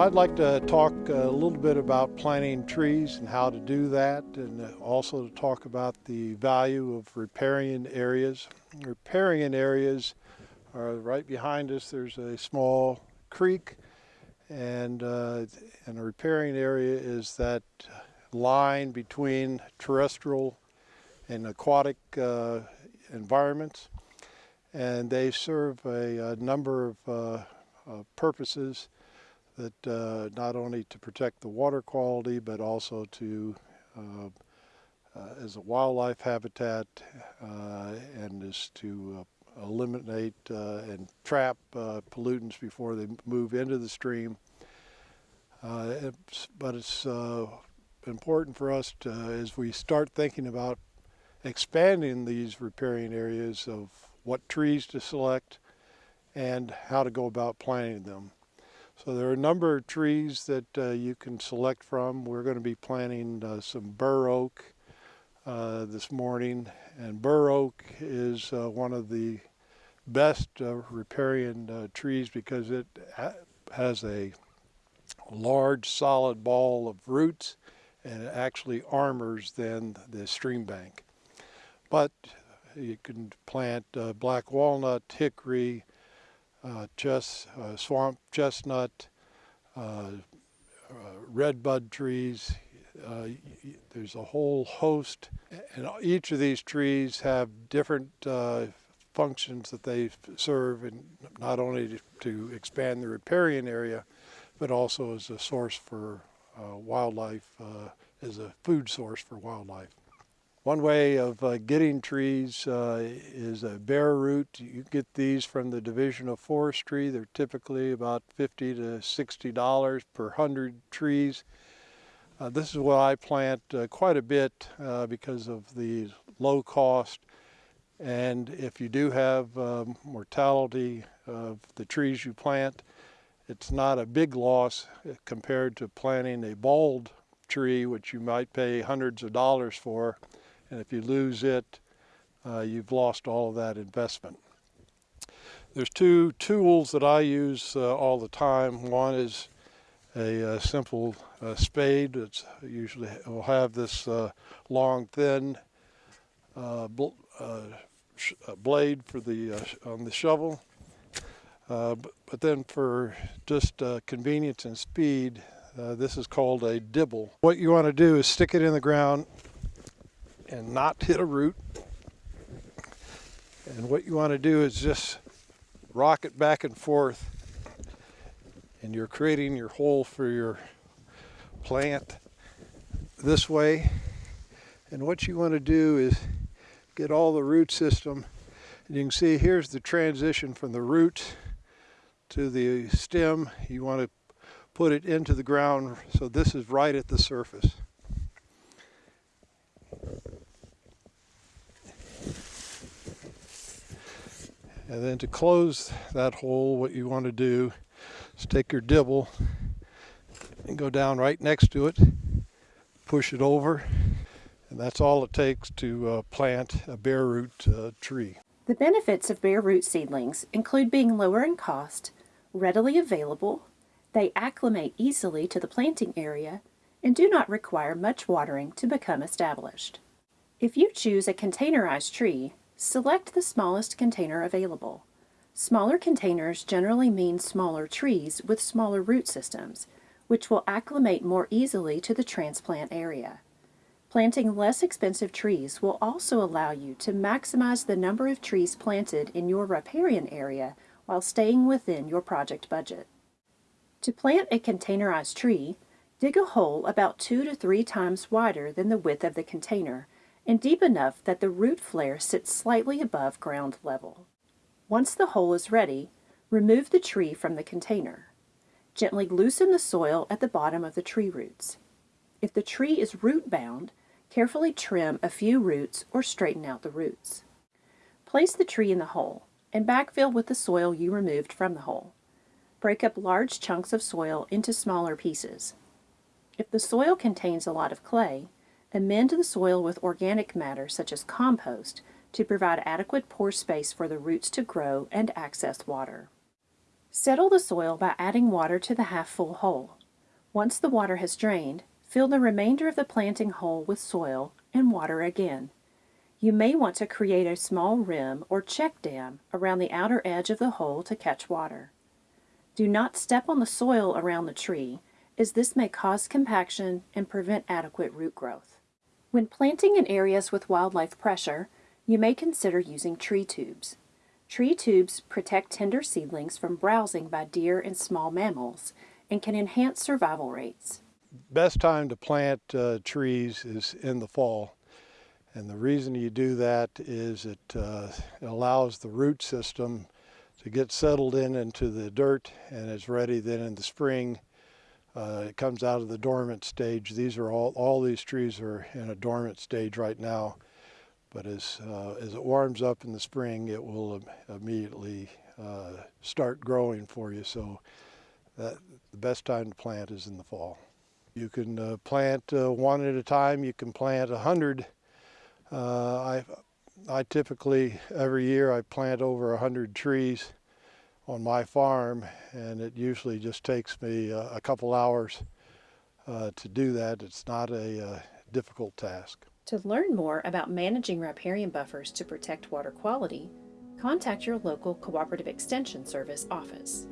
I'd like to talk a little bit about planting trees and how to do that and also to talk about the value of riparian areas. Riparian areas are right behind us. There's a small creek and, uh, and a riparian area is that line between terrestrial and aquatic uh, environments and they serve a, a number of uh, uh purposes that uh, not only to protect the water quality but also to uh, uh, as a wildlife habitat uh, and is to eliminate and trap pollutants before they move into the stream. It's, but it's important for us to, as we start thinking about expanding these riparian areas of what trees to select and how to go about planting them. So there are a number of trees that uh, you can select from. We're going to be planting uh, some bur oak uh, this morning and bur oak is uh, one of the best uh, riparian uh, trees because it ha has a large solid ball of roots and it actually armors then the stream bank. But you can plant black walnut, hickory, chest, uh, swamp chestnut, uh, redbud trees. there's a whole host, and each of these trees have different functions that they serve, and not only to, to, expand the riparian area, but also as a source for uh, wildlife, uh, as a food source for wildlife. One way of uh, getting trees uh, is a bare root. You get these from the Division of Forestry. They're typically about 50 to 60 dollars per hundred trees. Uh, this is what I plant uh, quite a bit uh, because of the low cost. And if you do have um, mortality of the trees you plant, it's not a big loss uh, compared to planting a balled tree, which you might pay hundreds of dollars for. And if you lose it, uh, you've lost all of that investment. There's two tools that I use uh, all the time. One is a, a uh, simple uh, spade. It's usually will have this uh, long, thin uh, bl blade for the on the shovel. But, but, then for just convenience and speed, this is called a dibble. What you want to do is stick it in the ground and not hit a root. And what you want to do is just rock it back and forth and you're creating your hole for your plant this way. And what you want to do is get all the root system. And you can see here's the transition from the root to the stem. You want to put it into the ground so this is right at the surface. And then to close that hole, what you want to do is take your dibble and go down right next to it, push it over, and that's all it takes to uh, plant a bare root uh, tree. The benefits of bare root seedlings include being lower in cost, readily available, they acclimate easily to the planting area, and do not require much watering to become established. If you choose a containerized tree, Select the smallest container available. Smaller containers generally mean smaller trees with smaller root systems, which will acclimate more easily to the transplant area. Planting less expensive trees will also allow you to maximize the number of trees planted in your riparian area while staying within your project budget. To plant a containerized tree, dig a hole about two to three times wider than the width of the container and deep enough that the root flare sits slightly above ground level. Once the hole is ready, remove the tree from the container. Gently loosen the soil at the bottom of the tree roots. If the tree is root bound, carefully trim a few roots or straighten out the roots. Place the tree in the hole and backfill with the soil you removed from the hole. Break up large chunks of soil into smaller pieces. If the soil contains a lot of clay, Amend the soil with organic matter such as compost to provide adequate pore space for the roots to grow and access water. Settle the soil by adding water to the half full hole. Once the water has drained, fill the remainder of the planting hole with soil and water again. You may want to create a small rim or check dam around the outer edge of the hole to catch water. Do not step on the soil around the tree, as this may cause compaction and prevent adequate root growth. When planting in areas with wildlife pressure, you may consider using tree tubes. Tree tubes protect tender seedlings from browsing by deer and small mammals and can enhance survival rates. Best time to plant uh, trees is in the fall. And the reason you do that is it, uh, it allows the root system to get settled in into the dirt and is ready then in the spring. Uh, it comes out of the dormant stage. These are all, all these trees are in a dormant stage right now. But as, uh, as it warms up in the spring, it will im- immediately uh, start growing for you. So that, the best time to plant is in the fall. You can uh, plant uh, one at a time. You can plant a hundred. Uh, I, I typically every year I plant over a hundred trees on my farm, and it usually just takes me uh, a couple hours uh, to do that. It's not a uh, difficult task. To learn more about managing riparian buffers to protect water quality, contact your local Cooperative Extension Service office.